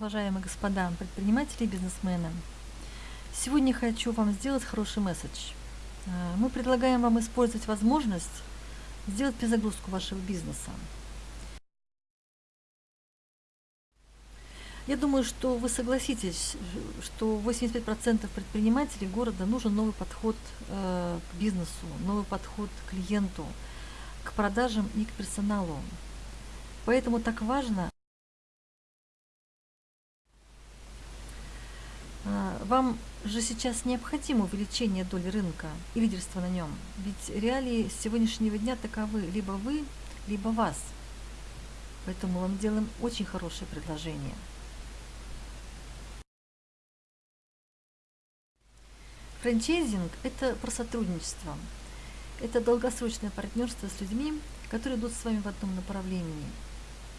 Уважаемые господа предприниматели и бизнесмены, сегодня хочу вам сделать хороший месседж. Э, мы предлагаем вам использовать возможность сделать перезагрузку вашего бизнеса. Я думаю, что вы согласитесь, что 85% предпринимателей города нужен новый подход э, к бизнесу, новый подход к клиенту, к продажам и к персоналу. Поэтому так важно А, вам же сейчас необходимо увеличение доли рынка и лидерство на нем. Ведь реалии сегодняшнего дня таковы либо вы, либо вас. Поэтому мы вам делаем очень хорошее предложение. Франчайзинг – это про сотрудничество. Это долгосрочное партнерство с людьми, которые идут с вами в одном направлении.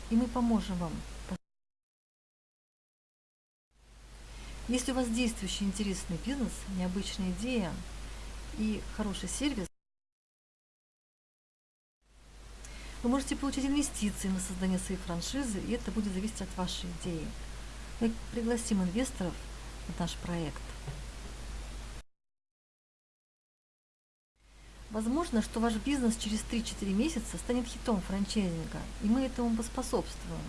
И мы поможем вам Если у вас действующий интересный бизнес, необычная идея и хороший сервис, вы можете получить инвестиции на создание своей франшизы, и это будет зависеть от вашей идеи. Мы пригласим инвесторов в наш проект. Возможно, что ваш бизнес через 3-4 месяца станет хитом франчайзинга, и мы этому поспособствуем.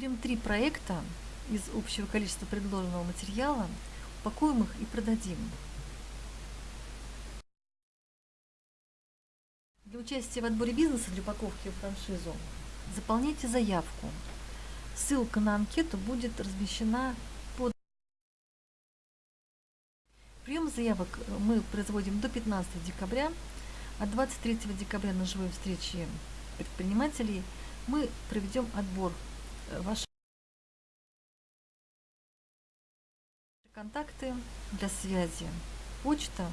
Выберем три проекта из общего количества предложенного материала, упакуем их и продадим. Для участия в отборе бизнеса для упаковки в франшизу заполняйте заявку. Ссылка на анкету будет размещена под... Прием заявок мы производим до 15 декабря, а 23 декабря на живой встрече предпринимателей мы проведем отбор ваши контакты для связи. Почта